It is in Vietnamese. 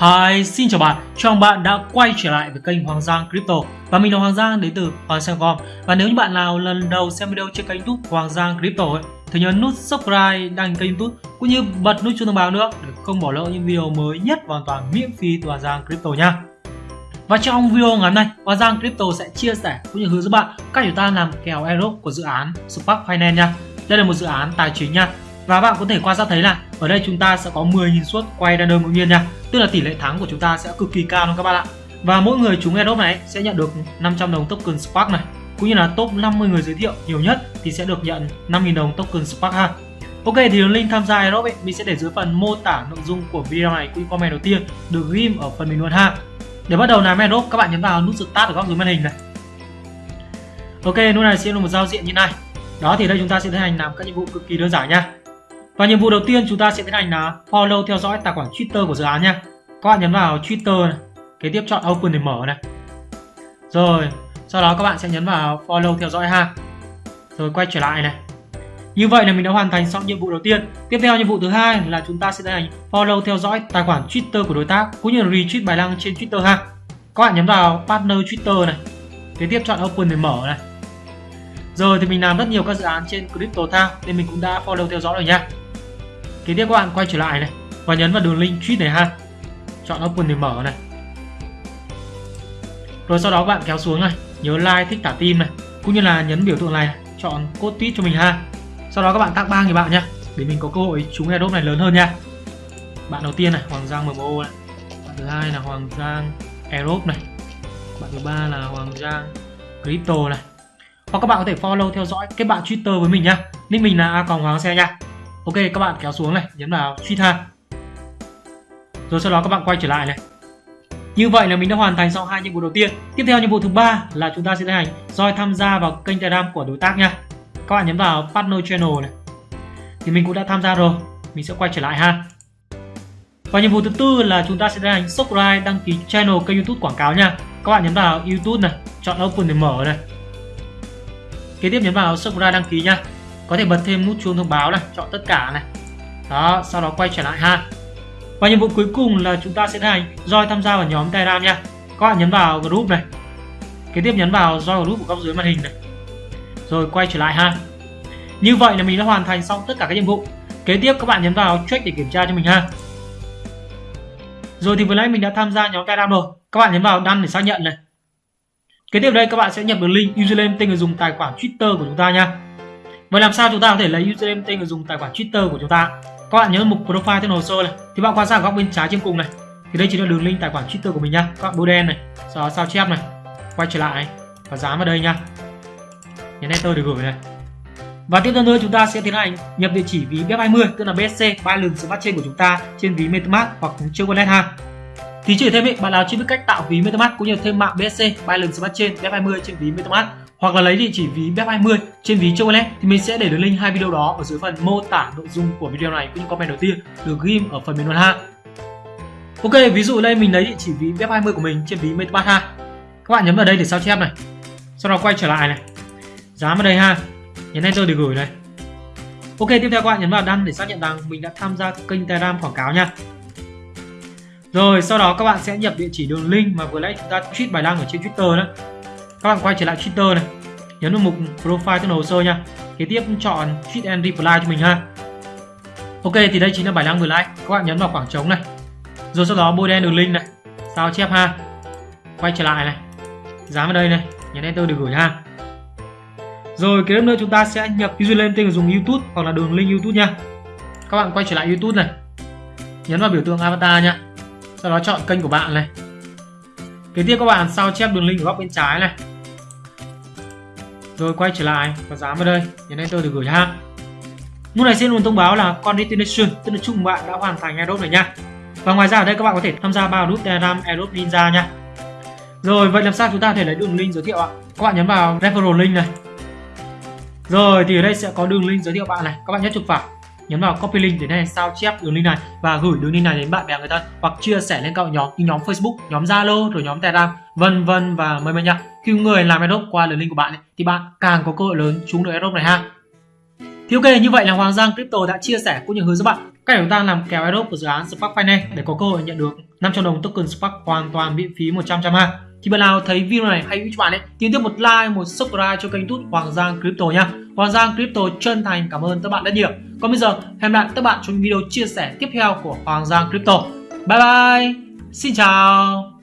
Hi, xin chào bạn, chào mừng bạn đã quay trở lại với kênh Hoàng Giang Crypto. Và mình là Hoàng Giang đến từ Hoàng Giang.com Và nếu như bạn nào lần đầu xem video trên kênh youtube Hoàng Giang Crypto ấy, thì nhớ nút subscribe, đăng kênh youtube cũng như bật nút chuông thông báo nữa để không bỏ lỡ những video mới nhất hoàn toàn miễn phí từ Hoàng Giang Crypto nha. Và trong video ngày hôm nay, Hoàng Giang Crypto sẽ chia sẻ cũng như hướng dẫn bạn cách chúng ta làm kèo airdrop của dự án Spark Finance nha. Đây là một dự án tài chính nha. Và bạn có thể quan sát thấy là ở đây chúng ta sẽ có 10.000 suất quay random ngẫu nhiên nha tức là tỷ lệ thắng của chúng ta sẽ cực kỳ cao luôn các bạn ạ. Và mỗi người trúng airdrop này sẽ nhận được 500 đồng token Spark này, cũng như là top 50 người giới thiệu nhiều nhất thì sẽ được nhận 5.000 đồng token Spark ha. Ok, thì đường link tham gia airdrop ấy, mình sẽ để dưới phần mô tả nội dung của video này cũng comment đầu tiên được ghim ở phần bình luận ha. Để bắt đầu làm airdrop các bạn nhấn vào nút start ở góc dưới màn hình này. Ok lúc này sẽ là một giao diện như này. Đó, thì đây chúng ta sẽ tiến hành làm các nhiệm vụ cực kỳ đơn giản nha và nhiệm vụ đầu tiên chúng ta sẽ tiến hành là follow theo dõi tài khoản Twitter của dự án nhé. Các bạn nhấn vào Twitter này, kế tiếp chọn Open để mở này. Rồi, sau đó các bạn sẽ nhấn vào follow theo dõi ha. Rồi quay trở lại này. Như vậy là mình đã hoàn thành xong nhiệm vụ đầu tiên. Tiếp theo nhiệm vụ thứ hai là chúng ta sẽ tiến hành follow theo dõi tài khoản Twitter của đối tác cũng như là retweet bài đăng trên Twitter ha. Các bạn nhấn vào partner Twitter này. Kế tiếp chọn Open để mở này. Rồi thì mình làm rất nhiều các dự án trên CryptoTown nên mình cũng đã follow theo dõi rồi nha. Kế tiếp các bạn quay trở lại này và nhấn vào đường link tweet này ha. Chọn open để mở này. Rồi sau đó các bạn kéo xuống này, nhớ like thích thả tim này, cũng như là nhấn biểu tượng này, chọn code tweet cho mình ha. Sau đó các bạn tag ba người bạn nhé, để mình có cơ hội trúng airdrop này lớn hơn nha. Bạn đầu tiên này, Hoàng Giang MMO này. Bạn thứ hai là Hoàng Giang Airdrop này. Bạn thứ ba là Hoàng Giang Crypto này. Hoặc các bạn có thể follow theo dõi kết bạn Twitter với mình nhá. Nick mình là a hoàng xe nha ok, các bạn kéo xuống này, nhấn vào tweet ha rồi sau đó các bạn quay trở lại này. Như vậy là mình đã hoàn thành xong hai nhiệm vụ đầu tiên. Tiếp theo nhiệm vụ thứ ba là chúng ta sẽ tiến hành roi tham gia vào kênh telegram của đối tác nha. Các bạn nhấn vào partner channel này. Thì mình cũng đã tham gia rồi. Mình sẽ quay trở lại ha. Và nhiệm vụ thứ tư là chúng ta sẽ tiến hành subscribe, đăng ký channel kênh youtube quảng cáo nha. Các bạn nhấn vào youtube này, chọn open để mở này. Kế tiếp nhấn vào subscribe, đăng ký nha có thể bật thêm nút chuông thông báo này, chọn tất cả này. Đó, sau đó quay trở lại ha. Và nhiệm vụ cuối cùng là chúng ta sẽ hành roi tham gia vào nhóm telegram nha. Các bạn nhấn vào group này. Kế tiếp nhấn vào roi group của góc dưới màn hình này. Rồi quay trở lại ha. Như vậy là mình đã hoàn thành xong tất cả các nhiệm vụ. Kế tiếp các bạn nhấn vào check để kiểm tra cho mình ha. Rồi thì vừa nãy mình đã tham gia nhóm telegram rồi. Các bạn nhấn vào đăng để xác nhận này. Kế tiếp đây các bạn sẽ nhập được link username tên người dùng tài khoản twitter của chúng ta nha. Vậy làm sao chúng ta có thể lấy username tên người dùng tài khoản Twitter của chúng ta? Các bạn nhớ mục profile trên hồ sơ này thì bạn quan sát ở góc bên trái trên cùng này thì đây chính là đường link tài khoản Twitter của mình nhá, Các bạn bôi đen này, sau đó sao chép này, quay trở lại và dán vào đây nhá, Nhấn enter để gửi này. Và tiếp theo nữa chúng ta sẽ tiến hành nhập địa chỉ ví BEP20 tức là BSC Binance Smart Chain của chúng ta trên ví MetaMask hoặc trên wallet ha. Thì chỉ thêm ý, bạn nào chưa biết cách tạo ví MetaMask cũng như thêm mạng BSC Binance Smart Chain BEP20 trên ví MetaMask hoặc là lấy địa chỉ ví BEP20 trên ví Chocolate thì mình sẽ để đường link hai video đó ở dưới phần mô tả nội dung của video này cũng như comment đầu tiên được ghim ở phần bình luận ha. Ok, ví dụ đây mình lấy địa chỉ ví BEP20 của mình trên ví MetaMask ha. Các bạn nhấn vào đây để sao chép này. Sau đó quay trở lại này. Dán vào đây ha. Nhấn enter để gửi này. Ok, tiếp theo các bạn nhấn vào đăng để xác nhận rằng mình đã tham gia kênh Telegram quảng cáo nha. Rồi, sau đó các bạn sẽ nhập địa chỉ đường link mà vừa nãy chúng ta tweet bài đăng ở trên Twitter đó. Các bạn quay trở lại Twitter này nhấn vào mục profile tên hồ sơ nha. Kế tiếp chọn tweet and reply cho mình ha. Ok thì đây chính là bài đăng vừa nãy. Các bạn nhấn vào khoảng trống này. Rồi sau đó bôi đen đường link này. Sao chép ha. Quay trở lại này. Dán vào đây này. Nhấn enter để gửi ha. Rồi kế tiếp nữa chúng ta sẽ nhập username tên người dùng youtube hoặc là đường link youtube nha. Các bạn quay trở lại youtube này. Nhấn vào biểu tượng avatar nha sau đó chọn kênh của bạn này. Kế tiếp các bạn sao chép đường link ở góc bên trái này. Rồi quay trở lại và dán vào đây nhấn enter để gửi ha lúc này xin luôn thông báo là congratulations tức là chúc bạn đã hoàn thành aerobe này nha. Và ngoài ra ở đây các bạn có thể tham gia vào group telegram aerobe ninja nha. Rồi, vậy làm sao chúng ta có thể lấy đường link giới thiệu ạ? Các bạn nhấn vào referral link này. Rồi, thì ở đây sẽ có đường link giới thiệu bạn này. Các bạn nhấn chuột phải nhấn vào copy link để này sao chép đường link này và gửi đường link này đến bạn bè người thân hoặc chia sẻ lên các nhóm như nhóm Facebook, nhóm Zalo rồi nhóm Telegram vân vân và mời mời nha. Khi người làm Adobe qua đường link của bạn ấy, thì bạn càng có cơ hội lớn trúng được Adobe này ha. Thì ok như vậy là Hoàng Giang Crypto đã chia sẻ cũng như hướng dẫn bạn Cách chúng ta làm kèo Adobe của dự án Spark Finance để có cơ hội nhận được 500 đồng token Spark hoàn toàn miễn phí 100 trăm ha. Thì bạn nào thấy video này hay cho bạn ấy, thì tiếp một like, một subscribe cho kênh YouTube Hoàng Giang Crypto nha. Hoàng Giang Crypto chân thành cảm ơn các bạn rất nhiều. Còn bây giờ, hẹn gặp lại các bạn trong video chia sẻ tiếp theo của Hoàng Giang Crypto. Bye bye. Xin chào.